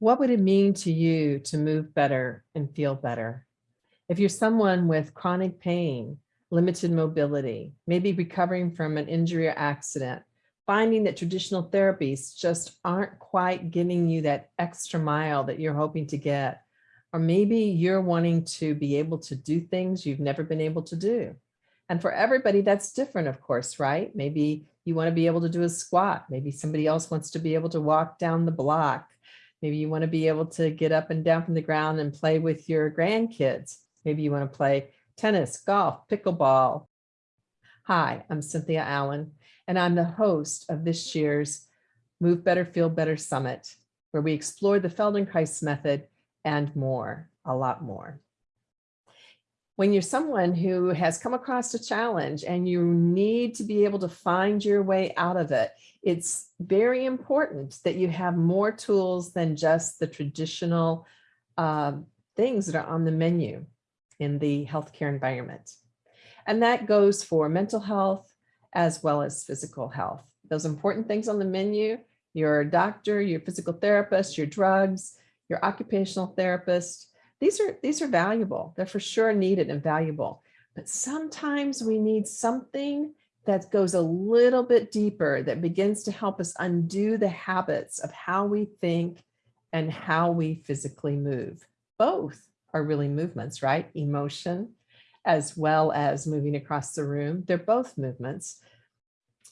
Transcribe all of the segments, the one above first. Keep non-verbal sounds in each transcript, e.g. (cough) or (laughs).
What would it mean to you to move better and feel better? If you're someone with chronic pain, limited mobility, maybe recovering from an injury or accident, finding that traditional therapies just aren't quite giving you that extra mile that you're hoping to get, or maybe you're wanting to be able to do things you've never been able to do. And for everybody, that's different, of course, right? Maybe you want to be able to do a squat. Maybe somebody else wants to be able to walk down the block. Maybe you want to be able to get up and down from the ground and play with your grandkids. Maybe you want to play tennis, golf, pickleball. Hi, I'm Cynthia Allen, and I'm the host of this year's Move Better, Feel Better Summit, where we explore the Feldenkrais method and more, a lot more when you're someone who has come across a challenge and you need to be able to find your way out of it, it's very important that you have more tools than just the traditional uh, things that are on the menu in the healthcare environment. And that goes for mental health as well as physical health. Those important things on the menu, your doctor, your physical therapist, your drugs, your occupational therapist, these are, these are valuable. They're for sure needed and valuable. But sometimes we need something that goes a little bit deeper that begins to help us undo the habits of how we think and how we physically move. Both are really movements, right? Emotion, as well as moving across the room. They're both movements.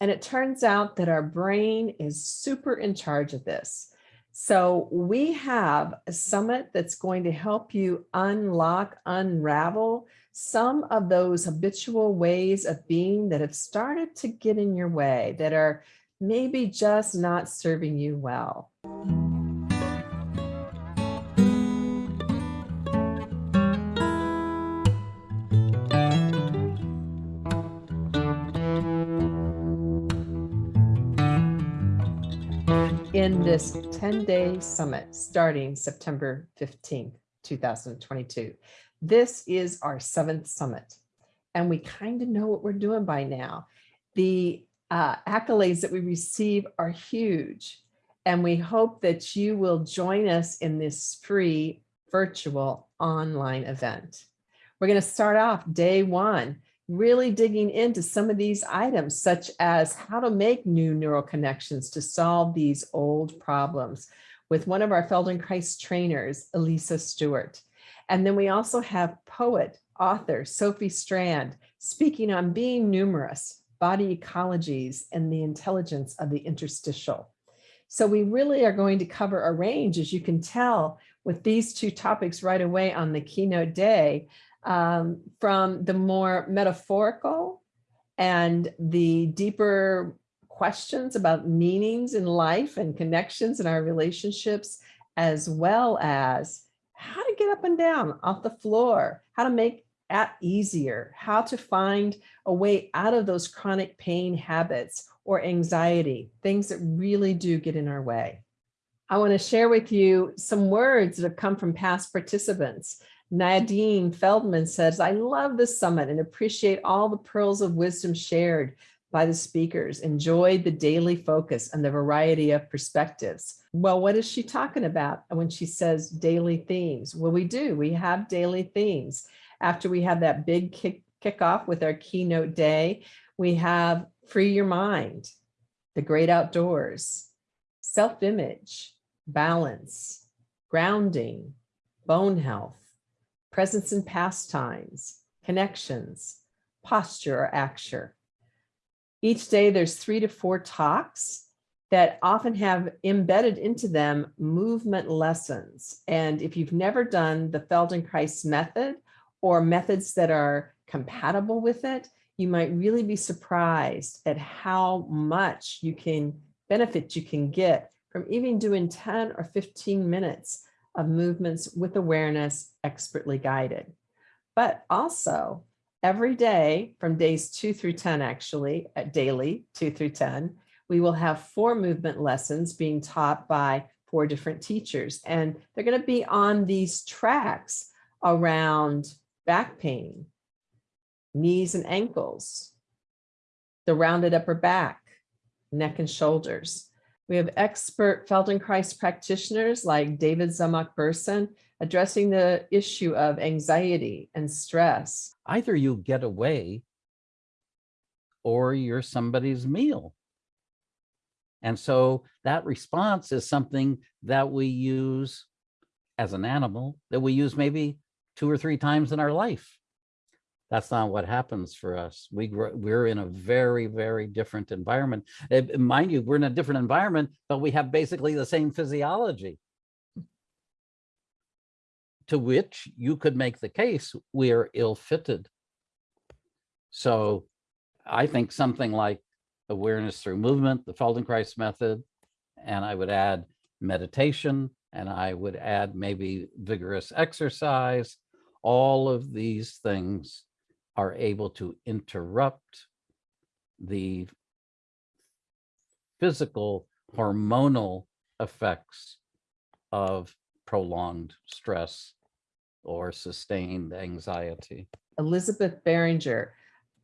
And it turns out that our brain is super in charge of this. So we have a summit that's going to help you unlock, unravel some of those habitual ways of being that have started to get in your way, that are maybe just not serving you well. In this 10-day summit starting September 15th, 2022. This is our seventh summit, and we kind of know what we're doing by now. The uh, accolades that we receive are huge, and we hope that you will join us in this free virtual online event. We're going to start off day one really digging into some of these items, such as how to make new neural connections to solve these old problems with one of our Feldenkrais trainers, Elisa Stewart. And then we also have poet, author, Sophie Strand, speaking on being numerous, body ecologies, and the intelligence of the interstitial. So we really are going to cover a range, as you can tell, with these two topics right away on the keynote day um, from the more metaphorical and the deeper questions about meanings in life and connections in our relationships, as well as how to get up and down off the floor, how to make at easier, how to find a way out of those chronic pain habits or anxiety, things that really do get in our way. I want to share with you some words that have come from past participants Nadine Feldman says, I love this summit and appreciate all the pearls of wisdom shared by the speakers, enjoyed the daily focus and the variety of perspectives. Well, what is she talking about when she says daily themes? Well, we do, we have daily themes. After we have that big kick, kickoff with our keynote day, we have free your mind, the great outdoors, self-image, balance, grounding, bone health, presence and pastimes, connections, posture or acture. Each day there's three to four talks that often have embedded into them movement lessons. And if you've never done the Feldenkrais method or methods that are compatible with it, you might really be surprised at how much you can benefit you can get from even doing 10 or 15 minutes of movements with awareness expertly guided. But also every day from days two through 10, actually at daily two through 10, we will have four movement lessons being taught by four different teachers. And they're gonna be on these tracks around back pain, knees and ankles, the rounded upper back, neck and shoulders. We have expert Feldenkrais practitioners like David Zemach-Bersin addressing the issue of anxiety and stress. Either you get away or you're somebody's meal. And so that response is something that we use as an animal that we use maybe two or three times in our life. That's not what happens for us. We grow, we're in a very, very different environment. Eh, mind you, we're in a different environment, but we have basically the same physiology. To which you could make the case we are ill-fitted. So I think something like awareness through movement, the Feldenkrais method, and I would add meditation, and I would add maybe vigorous exercise. All of these things are able to interrupt the physical hormonal effects of prolonged stress or sustained anxiety. Elizabeth Beringer,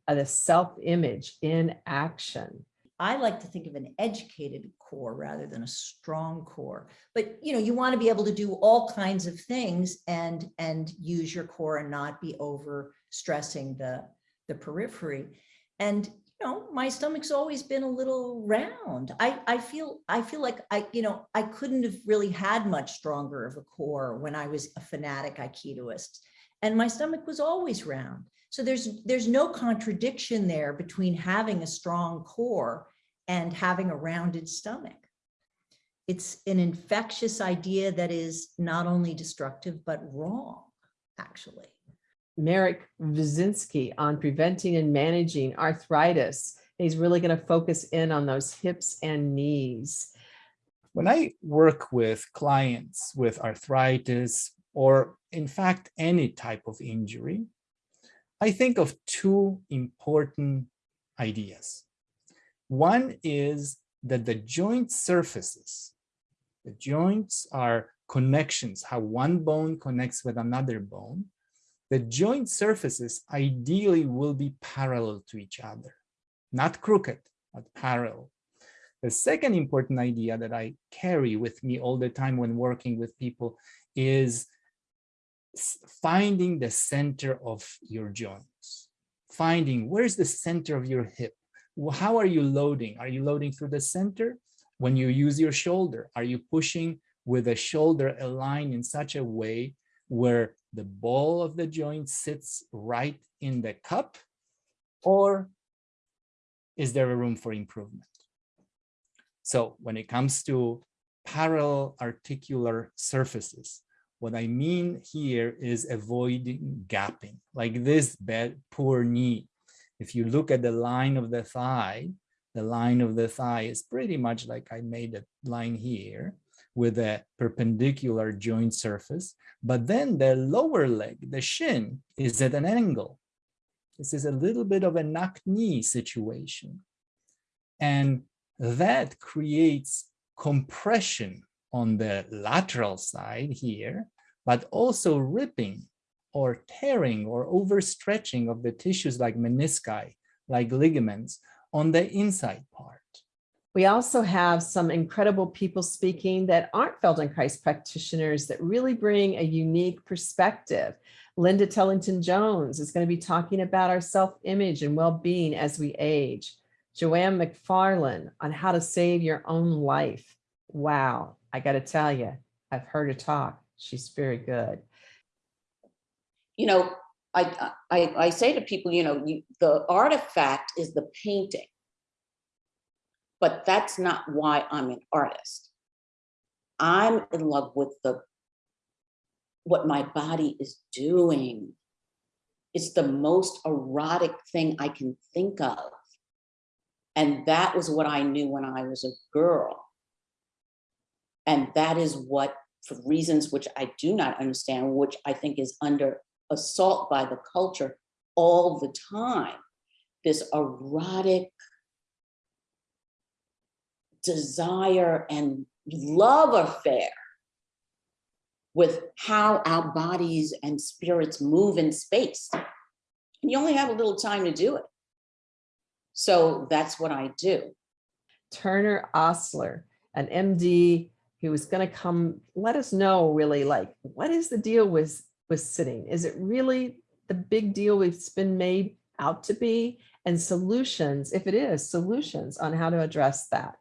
uh, the self-image in action. I like to think of an educated core rather than a strong core. But you know, you want to be able to do all kinds of things and and use your core and not be over stressing the the periphery. And you know, my stomach's always been a little round. I I feel I feel like I you know I couldn't have really had much stronger of a core when I was a fanatic Aikidoist, and my stomach was always round. So there's there's no contradiction there between having a strong core and having a rounded stomach. It's an infectious idea that is not only destructive, but wrong, actually. Marek Wyszynski on preventing and managing arthritis. He's really going to focus in on those hips and knees. When I work with clients with arthritis, or in fact, any type of injury, I think of two important ideas. One is that the joint surfaces, the joints are connections, how one bone connects with another bone. The joint surfaces ideally will be parallel to each other, not crooked, but parallel. The second important idea that I carry with me all the time when working with people is finding the center of your joints, finding where's the center of your hip. How are you loading? Are you loading through the center? When you use your shoulder, are you pushing with the shoulder aligned in such a way where the ball of the joint sits right in the cup? Or is there a room for improvement? So when it comes to parallel articular surfaces, what I mean here is avoiding gapping, like this bad, poor knee. If you look at the line of the thigh, the line of the thigh is pretty much like I made a line here with a perpendicular joint surface, but then the lower leg, the shin, is at an angle. This is a little bit of a knock knee situation. And that creates compression on the lateral side here, but also ripping or tearing or overstretching of the tissues like menisci, like ligaments on the inside part. We also have some incredible people speaking that aren't Feldenkrais practitioners that really bring a unique perspective. Linda Tellington Jones is going to be talking about our self-image and well-being as we age. Joanne McFarland on how to save your own life. Wow, I got to tell you, I've heard her talk. She's very good. You know, I, I, I say to people, you know, you, the artifact is the painting, but that's not why I'm an artist. I'm in love with the what my body is doing. It's the most erotic thing I can think of. And that was what I knew when I was a girl. And that is what, for reasons which I do not understand, which I think is under assault by the culture all the time, this erotic desire and love affair with how our bodies and spirits move in space. And you only have a little time to do it. So that's what I do. Turner Osler, an MD who was going to come let us know really like what is the deal with with sitting? Is it really the big deal it's been made out to be? And solutions, if it is, solutions on how to address that.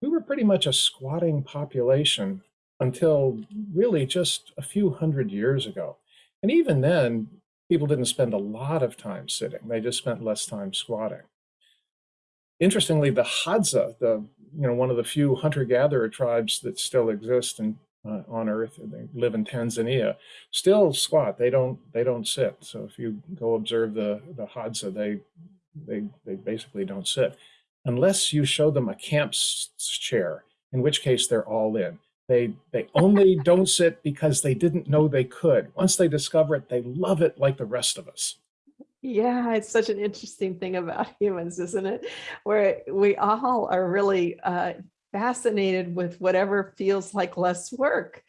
we were pretty much a squatting population until really just a few hundred years ago. And even then, people didn't spend a lot of time sitting. They just spent less time squatting. Interestingly, the Hadza, the you know one of the few hunter-gatherer tribes that still exist in, uh, on Earth. They live in Tanzania, still squat. They don't they don't sit. So if you go observe the the Hadza, they they they basically don't sit unless you show them a camp chair, in which case they're all in. They they only don't sit because they didn't know they could. Once they discover it, they love it like the rest of us. Yeah, it's such an interesting thing about (laughs) humans, isn't it? Where we all are really uh, fascinated with whatever feels like less work.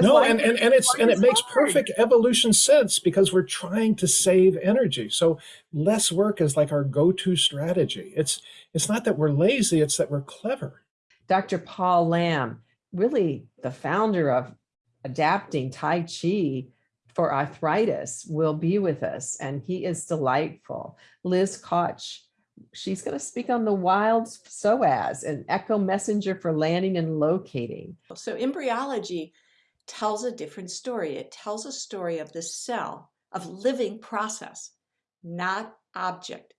No, and, and, and it's and it makes hard. perfect evolution sense because we're trying to save energy. So less work is like our go-to strategy. It's it's not that we're lazy, it's that we're clever. Dr. Paul Lam, really the founder of adapting Tai Chi for arthritis, will be with us, and he is delightful. Liz Koch, she's going to speak on the wild psoas, an echo messenger for landing and locating. So embryology tells a different story. It tells a story of the cell, of living process, not object.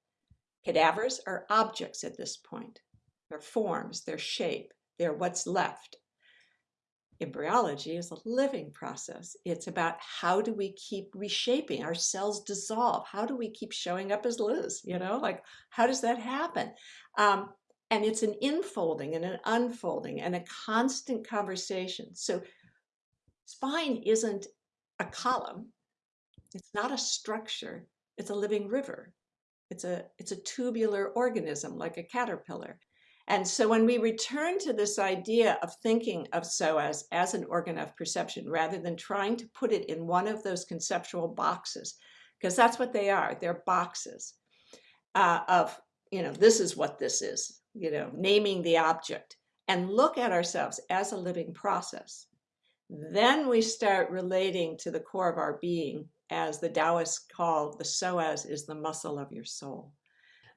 Cadavers are objects at this point. They're forms, they're shape, they're what's left. Embryology is a living process. It's about how do we keep reshaping? Our cells dissolve. How do we keep showing up as Liz? You know, like how does that happen? Um, and it's an infolding and an unfolding and a constant conversation. So spine isn't a column. It's not a structure. It's a living river. It's a it's a tubular organism like a caterpillar. And so when we return to this idea of thinking of as as an organ of perception, rather than trying to put it in one of those conceptual boxes, because that's what they are, they're boxes uh, of, you know, this is what this is, you know, naming the object, and look at ourselves as a living process. Then we start relating to the core of our being as the Taoists call the psoas is the muscle of your soul.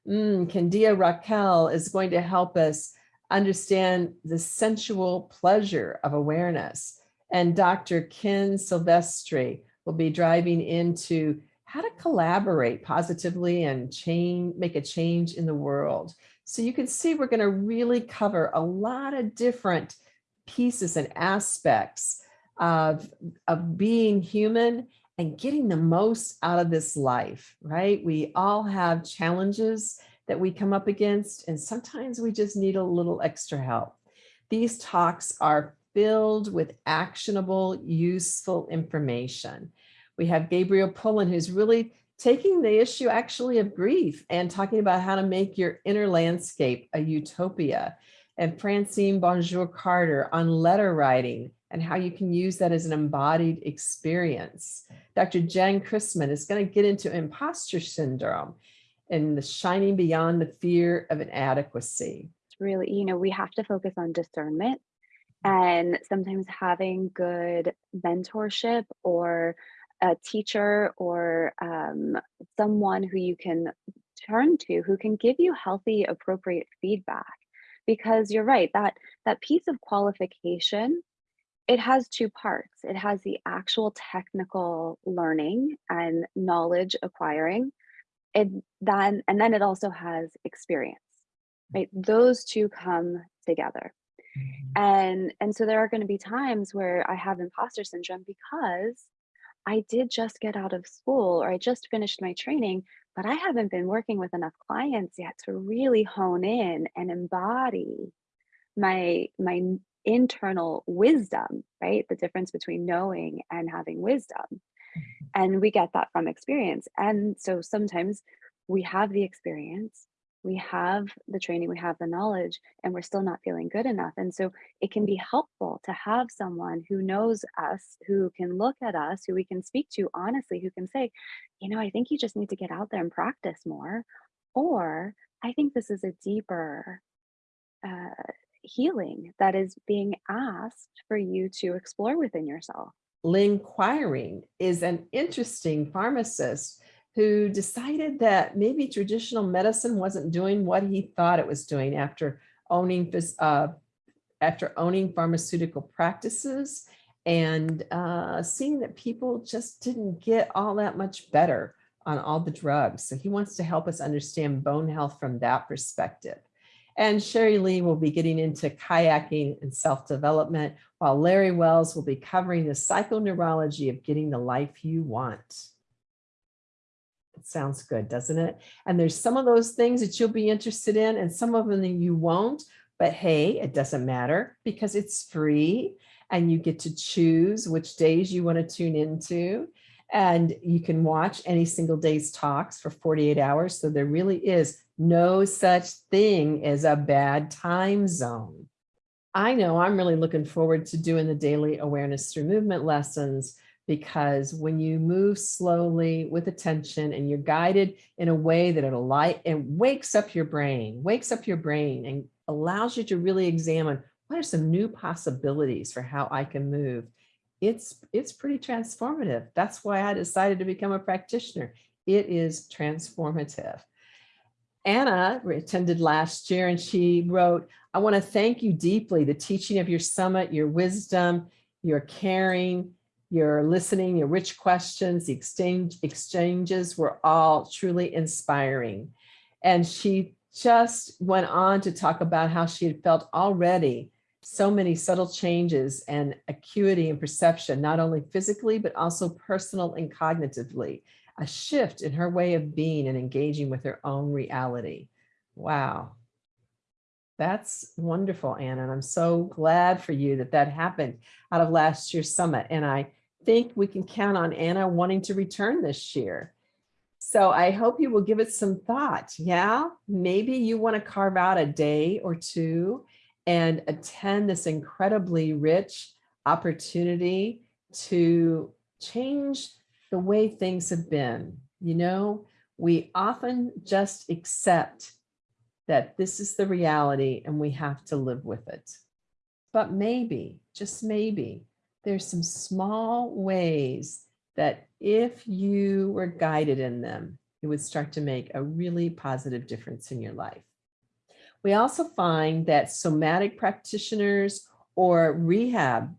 Mm, Candia Raquel is going to help us understand the sensual pleasure of awareness. And Dr. Ken Silvestri will be driving into how to collaborate positively and change, make a change in the world. So you can see we're going to really cover a lot of different pieces and aspects of, of being human and getting the most out of this life, right? We all have challenges that we come up against, and sometimes we just need a little extra help. These talks are filled with actionable, useful information. We have Gabriel Pullen, who's really taking the issue actually of grief and talking about how to make your inner landscape a utopia. And Francine Bonjour Carter on letter writing and how you can use that as an embodied experience. Dr. Jen Chrisman is going to get into imposter syndrome and the shining beyond the fear of inadequacy. It's really, you know, we have to focus on discernment and sometimes having good mentorship or a teacher or um, someone who you can turn to who can give you healthy appropriate feedback because you're right that that piece of qualification it has two parts. It has the actual technical learning and knowledge acquiring and then and then it also has experience right? Those two come together. Mm-hmm. And and so there are going to be times where i have imposter syndrome because i did just get out of school or i just finished my training but i haven't been working with enough clients yet to really hone in and embody my my internal wisdom right? The difference between knowing and having wisdom. Mm-hmm. And we get that from experience. And so sometimes we have the experience we have the training we have the knowledge and we're still not feeling good enough and so it can be helpful to have someone who knows us who can look at us who we can speak to honestly who can say you know i think you just need to get out there and practice more or i think this is a deeper uh, healing that is being asked for you to explore within yourself. Lynn Quiring is an interesting pharmacist who decided that maybe traditional medicine wasn't doing what he thought it was doing after owning uh, after owning pharmaceutical practices and uh, seeing that people just didn't get all that much better on all the drugs. So he wants to help us understand bone health from that perspective. And Sherry Lee will be getting into kayaking and self-development, while Larry Wells will be covering the psychoneurology of getting the life you want. Sounds good, doesn't it? And there's some of those things that you'll be interested in and some of them that you won't. But hey, it doesn't matter because it's free and you get to choose which days you want to tune into. And you can watch any single day's talks for 48 hours. So there really is no such thing as a bad time zone. I know I'm really looking forward to doing the daily awareness through movement lessons because when you move slowly with attention and you're guided in a way that it'll light and wakes up your brain, wakes up your brain and allows you to really examine what are some new possibilities for how I can move. It's, it's pretty transformative. That's why I decided to become a practitioner. It is transformative. Anna attended last year and she wrote, I want to thank you deeply. The teaching of your summit, your wisdom, your caring, your listening, your rich questions, the exchange exchanges were all truly inspiring. And she just went on to talk about how she had felt already so many subtle changes and acuity and perception, not only physically, but also personal and cognitively, a shift in her way of being and engaging with her own reality. Wow. That's wonderful, Anna. And I'm so glad for you that that happened out of last year's summit. And I think we can count on Anna wanting to return this year. So I hope you will give it some thought. Yeah, maybe you want to carve out a day or two and attend this incredibly rich opportunity to change the way things have been. You know, we often just accept that this is the reality and we have to live with it. But maybe, just maybe, there's some small ways that if you were guided in them, it would start to make a really positive difference in your life. We also find that somatic practitioners or rehab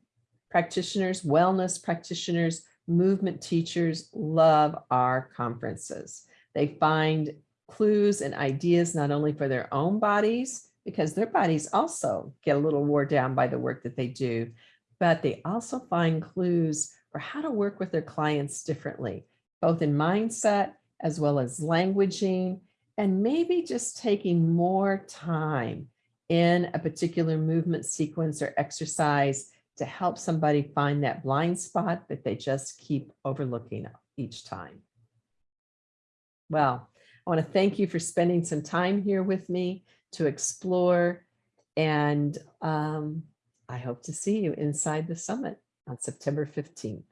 practitioners, wellness practitioners, movement teachers love our conferences. They find clues and ideas not only for their own bodies, because their bodies also get a little wore down by the work that they do, but they also find clues for how to work with their clients differently, both in mindset as well as languaging, and maybe just taking more time in a particular movement sequence or exercise to help somebody find that blind spot that they just keep overlooking each time. Well, I want to thank you for spending some time here with me to explore and um, I hope to see you inside the summit on September 15th.